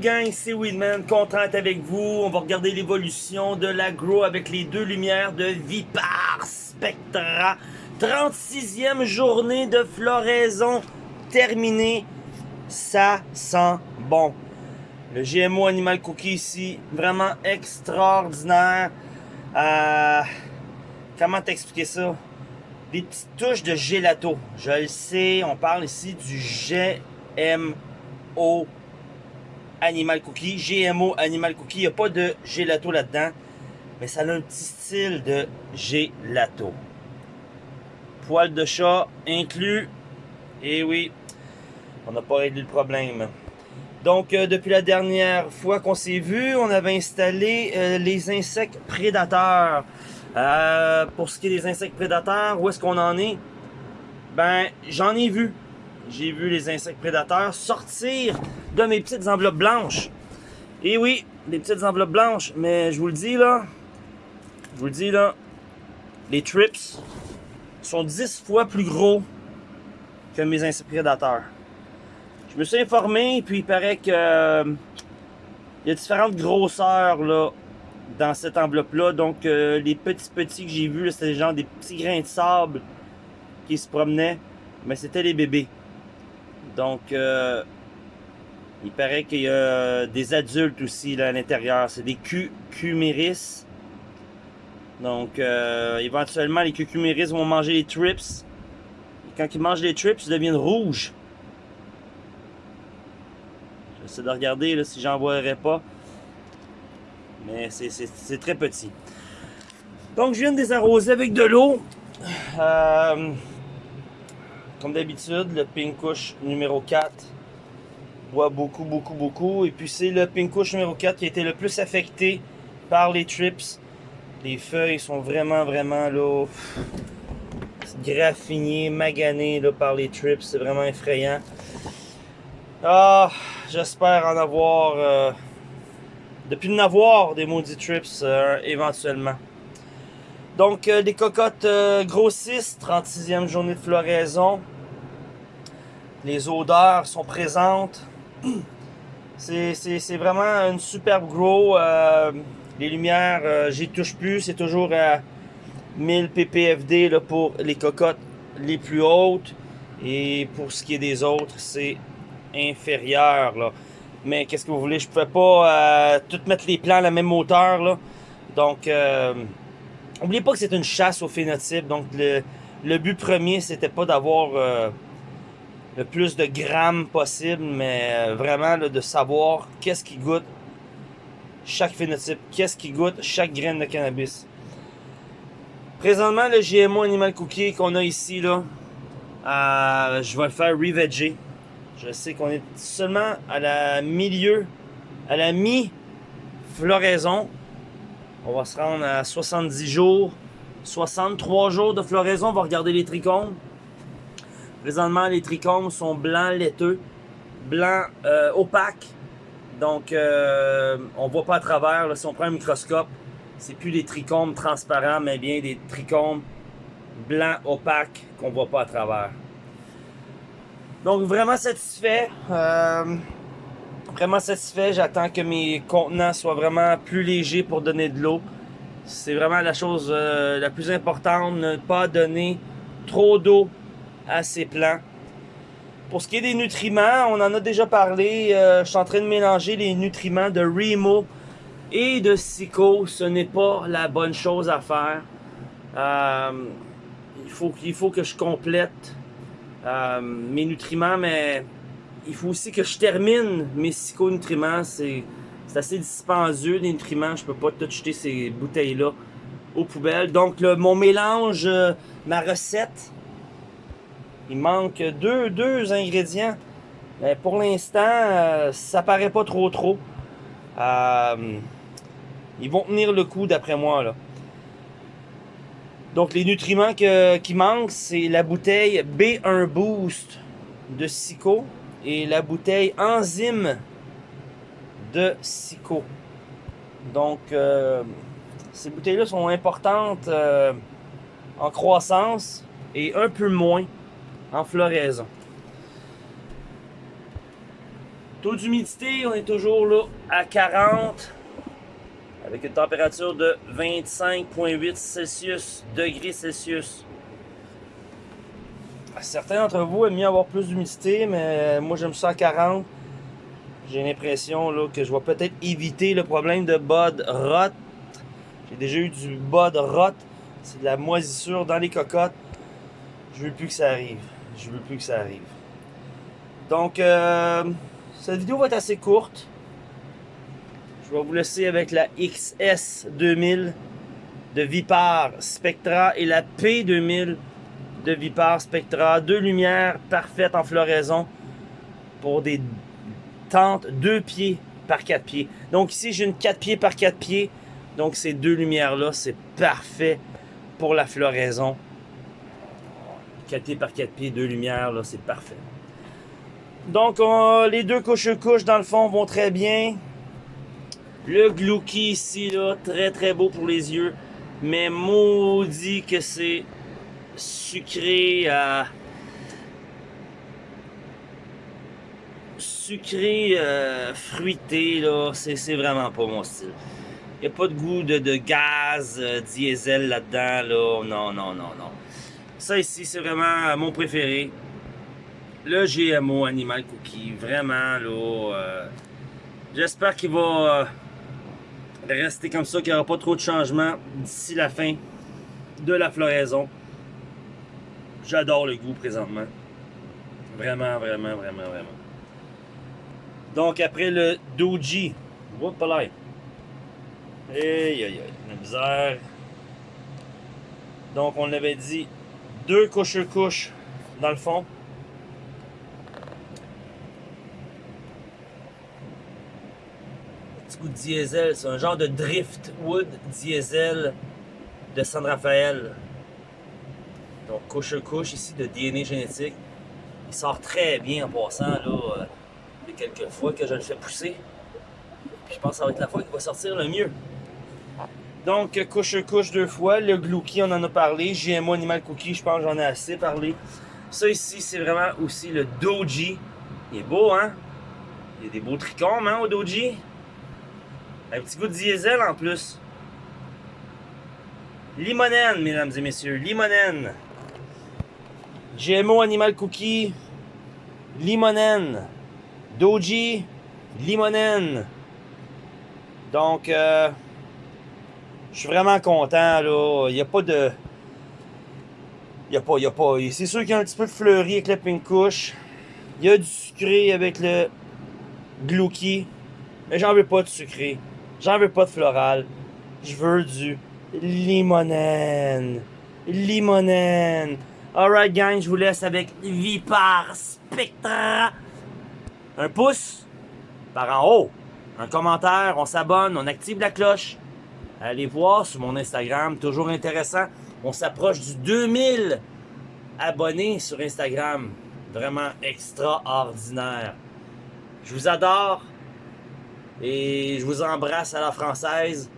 gang, c'est Weedman, content d'être avec vous. On va regarder l'évolution de l'agro avec les deux lumières de Vipar Spectra. 36e journée de floraison terminée. Ça sent bon. Le GMO Animal Cookie ici, vraiment extraordinaire. Euh, comment t'expliquer ça? Des petites touches de gelato. Je le sais, on parle ici du GMO Animal Cookie. GMO Animal Cookie, il n'y a pas de gelato là-dedans. Mais ça a un petit style de gelato. Poil de chat inclus. Et oui, on n'a pas réglé le problème. Donc, euh, depuis la dernière fois qu'on s'est vu, on avait installé euh, les insectes prédateurs. Euh, pour ce qui est des insectes prédateurs, où est-ce qu'on en est? Ben, j'en ai vu. J'ai vu les insectes prédateurs sortir de mes petites enveloppes blanches. Et oui, des petites enveloppes blanches, mais je vous le dis là, je vous le dis là, les trips sont 10 fois plus gros que mes insectes prédateurs. Je me suis informé, puis il paraît que euh, il y a différentes grosseurs là, dans cette enveloppe-là. Donc, euh, les petits petits que j'ai vus, c'était genre des petits grains de sable qui se promenaient. Mais c'était les bébés. Donc, euh, il paraît qu'il y a des adultes aussi là, à l'intérieur. C'est des cucuméris. Donc, éventuellement, les cucuméris vont manger les trips. Et quand ils mangent les trips, ils deviennent rouges. J'essaie de regarder là, si j'en voierais pas. Mais c'est très petit. Donc, je viens de désarroser avec de l'eau. Euh, comme d'habitude, le Pinkush numéro 4 boit beaucoup, beaucoup, beaucoup. Et puis, c'est le Pinkush numéro 4 qui a été le plus affecté par les trips. Les feuilles sont vraiment, vraiment là, graffinées, maganées là, par les trips. C'est vraiment effrayant. Ah, j'espère en avoir... Depuis de avoir des maudits trips euh, éventuellement. Donc, euh, les cocottes grossissent, 36e journée de floraison. Les odeurs sont présentes. C'est vraiment une superbe grow. les lumières, j'y touche plus. C'est toujours à 1000 ppfd là, pour les cocottes les plus hautes. Et pour ce qui est des autres, c'est inférieur. Là. Mais qu'est-ce que vous voulez, je pouvais pas euh, tout mettre les plans à la même hauteur. Là. Donc, euh, n'oubliez pas que c'est une chasse au phénotype. Donc, le, but premier, c'était pas d'avoir euh, le plus de grammes possible, mais euh, vraiment de savoir qu'est-ce qui goûte chaque phénotype, qu'est-ce qui goûte chaque graine de cannabis. Présentement, le GMO Animal Cookie qu'on a ici, là, je vais le faire reveger. Je sais qu'on est seulement à la milieu, à la mi-floraison. On va se rendre à 70 jours, 63 jours de floraison. On va regarder les trichomes. Présentement, les trichomes sont blancs laiteux, blancs euh, opaques. Donc, euh, on voit pas à travers. Là, si on prend un microscope, c'est plus des trichomes transparents, mais bien des trichomes blancs opaques qu'on voit pas à travers. Donc vraiment satisfait. Euh, vraiment satisfait. J'attends que mes contenants soient vraiment plus légers pour donner de l'eau. C'est vraiment la chose euh, la plus importante. Ne pas donner trop d'eau à ces plants. Pour ce qui est des nutriments, on en a déjà parlé. Euh, je suis en train de mélanger les nutriments de Remo et de Sico. Ce n'est pas la bonne chose à faire. il, faut, il faut que je complète euh, mes nutriments, mais il faut aussi que je termine mes psychonutriments. C'est assez dispendieux, les nutriments. Je peux pas tout jeter ces bouteilles-là aux poubelles. Donc, mon mélange, euh, ma recette, il manque deux, deux ingrédients. Mais pour l'instant, euh, ça paraît pas trop trop. ils vont tenir le coup d'après moi. là. Donc les nutriments qui manquent, c'est la bouteille B1 Boost de Sico et la bouteille Enzyme de Sico. Donc euh, ces bouteilles-là sont importantes euh, en croissance et un peu moins en floraison. Taux d'humidité, on est toujours là à 40 avec une température de 25,8 Celsius, degrés Celsius. Certains d'entre vous aiment mieux avoir plus d'humidité, mais moi j'aime ça à 40. J'ai l'impression que je vais peut-être éviter le problème de bud rot. J'ai déjà eu du bud rot. C'est de la moisissure dans les cocottes. Je veux plus que ça arrive. Je veux plus que ça arrive. Donc, euh, cette vidéo va être assez courte. Je vais vous laisser avec la XS 2000 de Vipar Spectra et la P2000 de Vipar Spectra. Deux lumières parfaites en floraison pour des tentes 2 pieds par 4 pieds. Donc ici, j'ai une 4 pieds par 4 pieds. Donc ces deux lumières-là, c'est parfait pour la floraison. 4 pieds par 4 pieds, deux lumières, là, c'est parfait. Donc les deux couches-couches, dans le fond, vont très bien. Le Glouki ici, là, très très beau pour les yeux. Mais maudit que c'est sucré à... Sucré, euh, fruité, là, c'est vraiment pas mon style. Il n'y a pas de goût de, gaz, euh, diesel là-dedans, là. Non, non, non, non. Ça ici, c'est vraiment mon préféré. Le GMO Animal Cookie. Vraiment, là. Euh, j'espère qu'il va rester comme ça, qu'il n'y aura pas trop de changements d'ici la fin de la floraison. J'adore le goût présentement. Vraiment, vraiment, vraiment, vraiment. Donc après le Doji. Whoop là. Aïe aïe aïe. La misère. Donc on avait dit deux couches-couches dans le fond. Petit goût de diesel, c'est un genre de driftwood diesel de San Rafael. Donc couche-couche ici de DNA génétique. Il sort très bien en passant là. Euh, quelques fois que je le fais pousser. je pense que ça va être la fois qu'il va sortir le mieux. Donc, couche-couche deux fois. Le Glouki, on en a parlé. GMO Animal Cookie, je pense j'en ai assez parlé. Ça ici, c'est vraiment aussi le Doji. Il est beau, hein? Il y a des beaux trichomes, hein, au Doji. Un petit goût de diesel en plus. Limonène, mesdames et messieurs. Limonène. GMO Animal Cookie. Limonène. Doji. Limonène. Donc, euh, je suis vraiment content, là. Il n'y a pas de... Il n'y a pas, il y a pas... C'est sûr qu'il y a un petit peu de fleuri avec la pink couche. Il y a du sucré avec le glouki. Mais j'en veux pas de sucré. J'en veux pas de floral. Je veux du limonène. Limonène. Alright, gang, je vous laisse avec Vipar Spectra. Un pouce par en haut. Un commentaire, on s'abonne, on active la cloche. Allez voir sur mon Instagram, toujours intéressant. On s'approche du 2000 abonnés sur Instagram. Vraiment extraordinaire. Je vous adore et je vous embrasse à la française.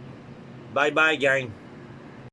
Bye bye gang.